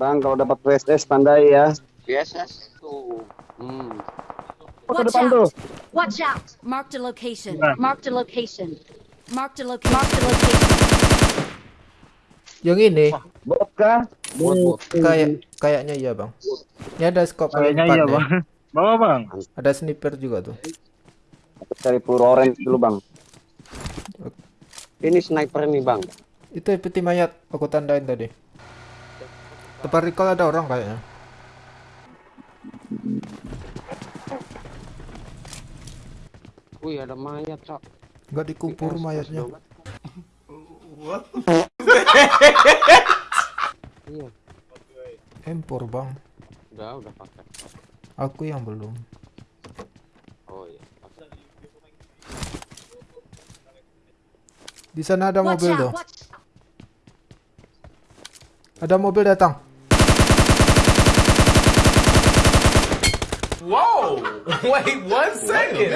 Bang, kalau dapat VSS pandai ya. VSS tuh. Hmm. Oh, Watch depan tuh. out! Watch out! Marked a location. Nah. Marked a location. Marked a location. Marked a location. Yang ini Bot kah? Bot, bot. kayak kayaknya iya bang. Ini ada scope Kayaknya iya nih. bang. Bawa bang. Ada sniper juga tuh. Aku cari peluru orange dulu, Bang. Ini sniper nih bang. Itu peti mayat aku tandain tadi. Tempat recall ada orang kayaknya. Wih ada mayat cok. Enggak dikubur mayatnya. Iya. Empor bang. Udah udah pakai. Aku yang belum. Oh iya. Di sana ada Watch mobil out! tuh. Watch out! Ada mobil datang. Whoa! Wait one second.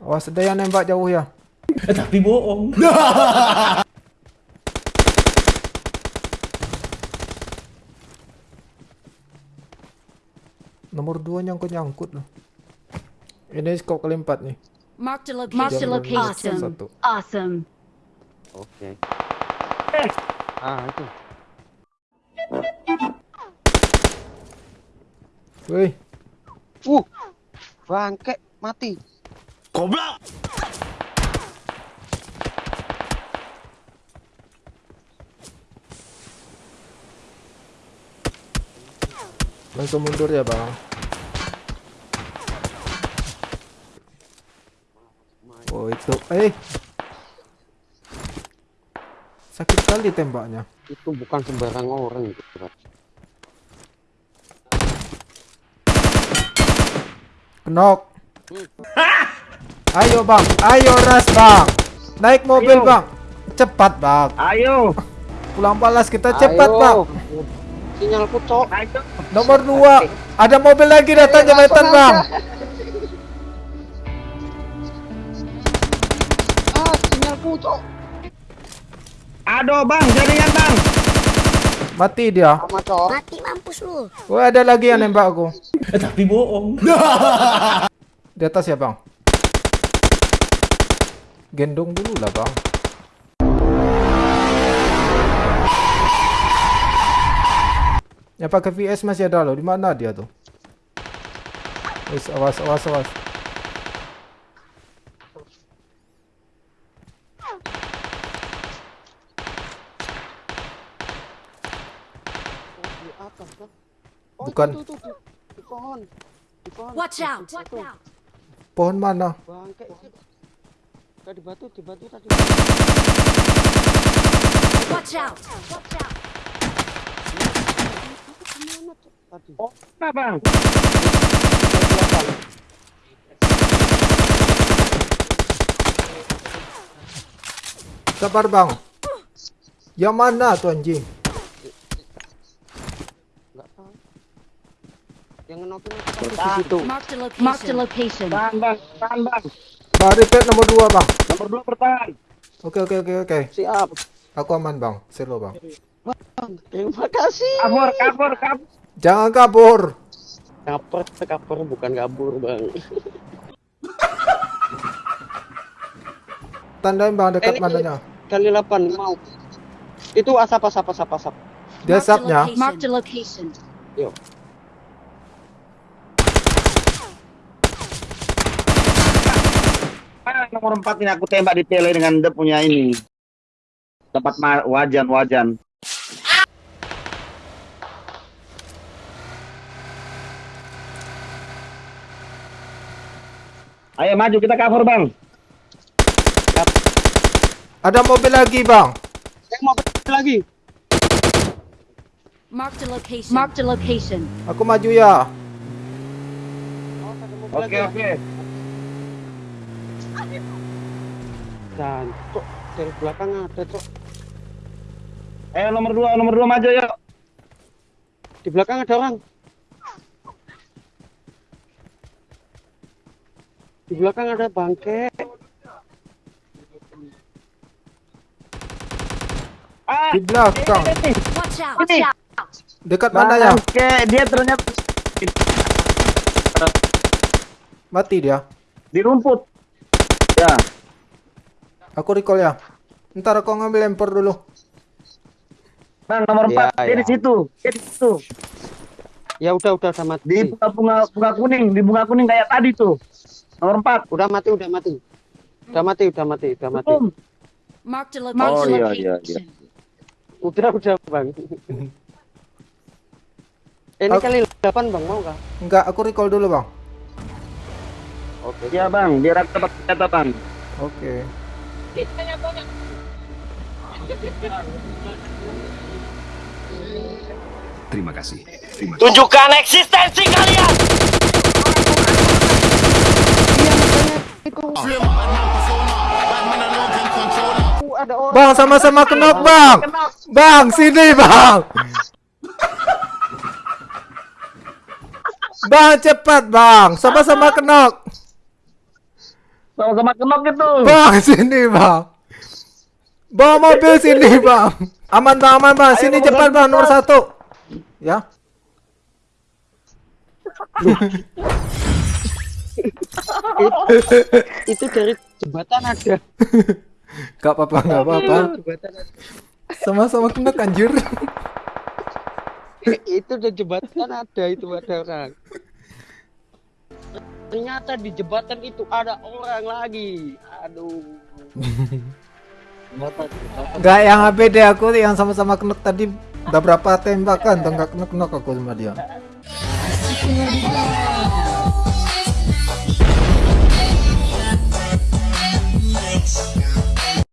Awas ada yang nembak jauh ya. Tapi bohong. Nomor dua nyangkut nyangkut loh. Ini scope kali empat nih. Marked a location. A Jangan location. Satu. Awesome. Oke. Ah itu. Wih, Uh. Bangke mati. Goblok. langsung mundur ya bang. Oh itu, eh. Sakit kali tembaknya. Itu bukan sembarang orang itu. Bro. Kenok. Ayo bang, ayo ras bang. Naik mobil Ayo. bang. Cepat bang. Ayo. Pulang balas kita cepat Ayo. bang. Sinyalku cok. Ayo. Nomor dua. Ada mobil lagi datang jembatan bang. Ah sinyalku cok. Aduh, Bang, jaringan, Bang. Mati dia. Mati mampus lu. Wah ada lagi yang nembak aku. Tapi bohong. Di atas ya bang. Gendong dulu lah bang. Ya pakai VS masih ada loh. Di mana dia tuh? Wis awas awas awas. Di atas cok. Oh, Bukan. Itu, itu, itu, Di pohon. Di pohon. Watch out! Watch out! Pohon mana? Bangke. Tadi batu, di batu tadi. Watch out! Watch out! Tadi? Oh, nah, Bang. Sabar bang. Yang mana tuh anjing? Enggak tahu. Di situ. Marked a location. Bang, Bang, Bang, Bang. Bang repeat nomor dua bang. Nomor dua bertahan. Oke oke oke oke. Siap. Aku aman bang. Selo bang. Bang, terima kasih. Kabur, kabur, kabur. Jangan kabur. Kaper, kaper bukan kabur, Bang. Tandain bang dekat Eh, mananya. Kali 8 mau. Itu asap asap asap asap. Dia Marked a sapnya. location. Marked a location. Yuk. Ah, nomor empat ini aku tembak di tele dengan dia punya ini. Dapat ma- wajan, wajan. Ayo maju kita cover bang. Ada mobil lagi bang. Saya mau pergi lagi. Marked a location. Marked a location. Aku maju ya. Oh, ada mobil Oke lagi. oke. Dan cok dari belakang ada cok. Eh nomor dua nomor dua maju yuk. Di belakang ada orang. Di belakang ada bangke. Ah, Di belakang. Ini. Dekat mana ya? Bangke, dia ternyata Mati dia. di rumput. Ya, Aku recall ya. Ntar aku ngambil lempar dulu. Bang nomor Ya, 4 dia ya. di situ. Dia di situ. Ya udah udah udah mati. Di bunga, bunga bunga kuning, di bunga kuning kayak tadi tuh. Nomor 4. Udah mati, udah mati. Udah mati, udah mati, udah mati. Boom. Marked a Oh, location. iya, iya, iya. Udah udah bang. Ini Aku- kali 8 bang mau kah? Enggak, aku recall dulu, Bang. Oke. Ya bang, biar aku dapat bang. Oke. Terima kasih. Terima kasih. Tunjukkan eksistensi kalian. Bang, sama-sama kenok, Bang. Bang, sini, Bang. Bang, cepat, Bang. Sama-sama kenok. Sama-sama kenok gitu. Bang, sini, Bang. Bawa mobil sini, Bang. Aman, Bang, aman, Bang. Sini Ayo, cepat, Bang, nomor satu. Ya. Itu dari jembatan ada. Gak apa-apa, gak apa-apa. Sama-sama kenok, anjir. itu di jembatan ada itu ada orang. Ternyata di jembatan itu ada orang lagi. Aduh. Jembatan, jembatan. Gak yang ABD aku yang sama-sama kenok tadi udah berapa tembakan tuh nggak kenok-kenok aku sama dia.